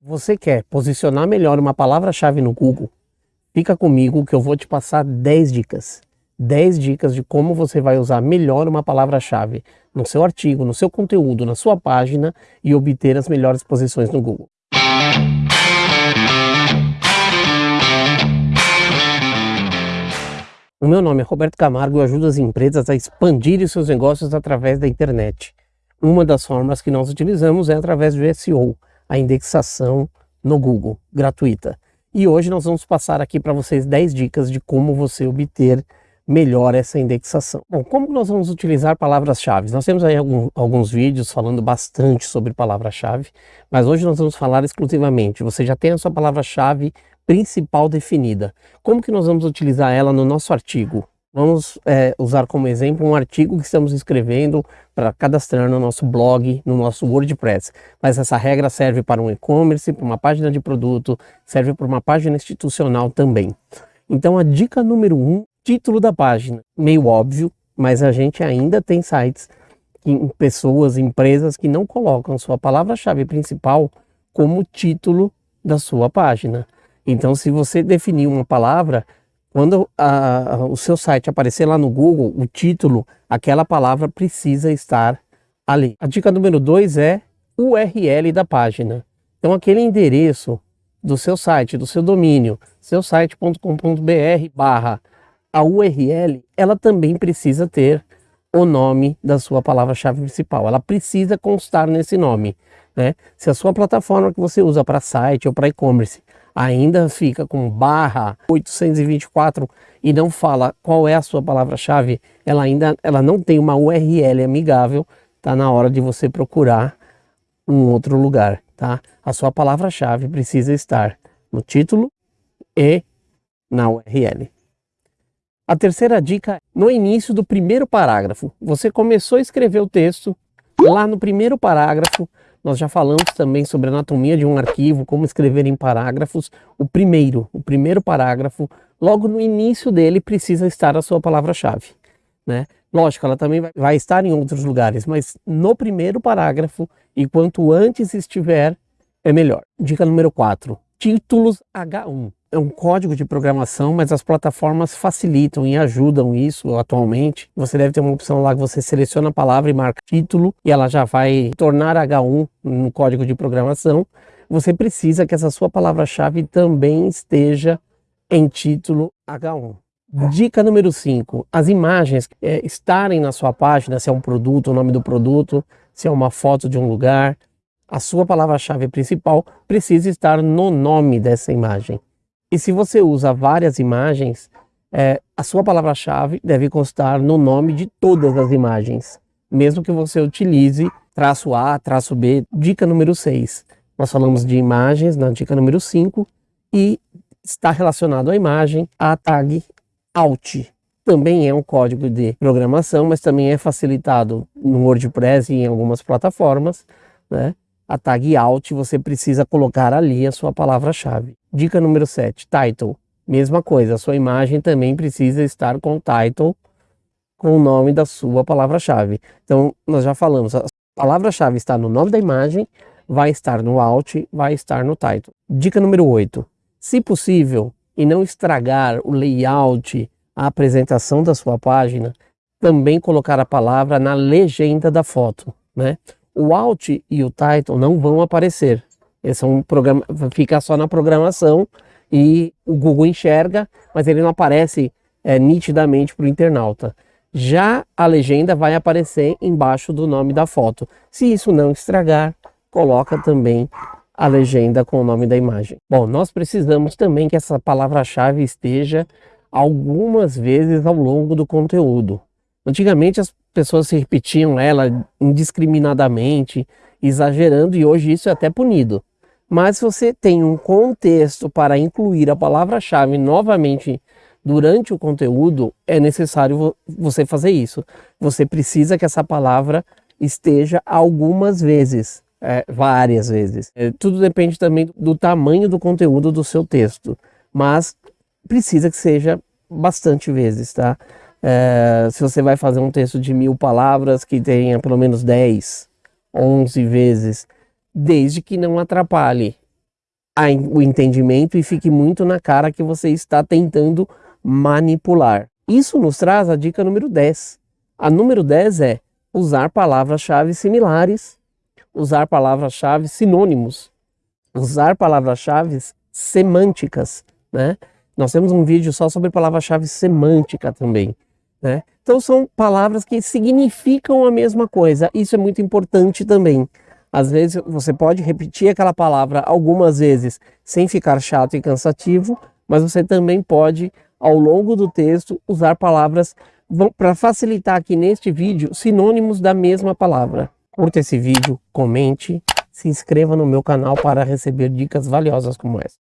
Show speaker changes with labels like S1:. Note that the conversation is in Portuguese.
S1: Você quer posicionar melhor uma palavra-chave no Google? Fica comigo que eu vou te passar 10 dicas. 10 dicas de como você vai usar melhor uma palavra-chave no seu artigo, no seu conteúdo, na sua página e obter as melhores posições no Google. O meu nome é Roberto Camargo e eu ajudo as empresas a expandirem seus negócios através da internet. Uma das formas que nós utilizamos é através do SEO, a indexação no Google, gratuita. E hoje nós vamos passar aqui para vocês 10 dicas de como você obter melhor essa indexação. Bom, como nós vamos utilizar palavras-chave? Nós temos aí algum, alguns vídeos falando bastante sobre palavra-chave, mas hoje nós vamos falar exclusivamente. Você já tem a sua palavra-chave principal definida. Como que nós vamos utilizar ela no nosso artigo? Vamos é, usar como exemplo um artigo que estamos escrevendo para cadastrar no nosso blog, no nosso WordPress. Mas essa regra serve para um e-commerce, para uma página de produto, serve para uma página institucional também. Então a dica número um, título da página. Meio óbvio, mas a gente ainda tem sites, em pessoas, empresas que não colocam sua palavra-chave principal como título da sua página. Então, se você definir uma palavra, quando a, o seu site aparecer lá no Google, o título, aquela palavra precisa estar ali. A dica número 2 é URL da página. Então, aquele endereço do seu site, do seu domínio, seusite.com.br barra a URL, ela também precisa ter o nome da sua palavra-chave principal. Ela precisa constar nesse nome. Né? Se a sua plataforma que você usa para site ou para e-commerce ainda fica com barra 824 e não fala qual é a sua palavra-chave, ela ainda ela não tem uma URL amigável, tá na hora de você procurar um outro lugar, tá? A sua palavra-chave precisa estar no título e na URL. A terceira dica, no início do primeiro parágrafo, você começou a escrever o texto, lá no primeiro parágrafo, nós já falamos também sobre a anatomia de um arquivo, como escrever em parágrafos. O primeiro, o primeiro parágrafo, logo no início dele precisa estar a sua palavra-chave. Né? Lógico, ela também vai estar em outros lugares, mas no primeiro parágrafo, e quanto antes estiver, é melhor. Dica número 4, títulos H1 é um código de programação, mas as plataformas facilitam e ajudam isso atualmente. Você deve ter uma opção lá que você seleciona a palavra e marca título e ela já vai tornar H1 no código de programação. Você precisa que essa sua palavra-chave também esteja em título H1. Dica número 5, as imagens é, estarem na sua página, se é um produto, o nome do produto, se é uma foto de um lugar, a sua palavra-chave principal precisa estar no nome dessa imagem. E se você usa várias imagens, é, a sua palavra-chave deve constar no nome de todas as imagens, mesmo que você utilize traço A, traço B, dica número 6. Nós falamos de imagens na dica número 5 e está relacionado à imagem a tag Alt. Também é um código de programação, mas também é facilitado no WordPress e em algumas plataformas, né? A tag Alt, você precisa colocar ali a sua palavra-chave. Dica número 7, Title. Mesma coisa, a sua imagem também precisa estar com o title, com o nome da sua palavra-chave. Então, nós já falamos, a palavra-chave está no nome da imagem, vai estar no Alt, vai estar no Title. Dica número 8, se possível, e não estragar o layout, a apresentação da sua página, também colocar a palavra na legenda da foto, né? O Alt e o Title não vão aparecer. Esse é um programa, fica só na programação e o Google enxerga, mas ele não aparece é, nitidamente para o internauta. Já a legenda vai aparecer embaixo do nome da foto. Se isso não estragar, coloca também a legenda com o nome da imagem. Bom, nós precisamos também que essa palavra-chave esteja algumas vezes ao longo do conteúdo. Antigamente as pessoas se repetiam ela indiscriminadamente, exagerando, e hoje isso é até punido. Mas se você tem um contexto para incluir a palavra-chave novamente durante o conteúdo, é necessário você fazer isso. Você precisa que essa palavra esteja algumas vezes, é, várias vezes. É, tudo depende também do tamanho do conteúdo do seu texto, mas precisa que seja bastante vezes, tá? É, se você vai fazer um texto de mil palavras que tenha pelo menos 10, 11 vezes, desde que não atrapalhe o entendimento e fique muito na cara que você está tentando manipular. Isso nos traz a dica número 10. A número 10 é usar palavras-chave similares, usar palavras-chave sinônimos, usar palavras-chave semânticas, né? Nós temos um vídeo só sobre palavra-chave semântica também, né? Então são palavras que significam a mesma coisa. Isso é muito importante também. Às vezes você pode repetir aquela palavra algumas vezes sem ficar chato e cansativo, mas você também pode, ao longo do texto, usar palavras para facilitar aqui neste vídeo sinônimos da mesma palavra. Curta esse vídeo, comente, se inscreva no meu canal para receber dicas valiosas como essa.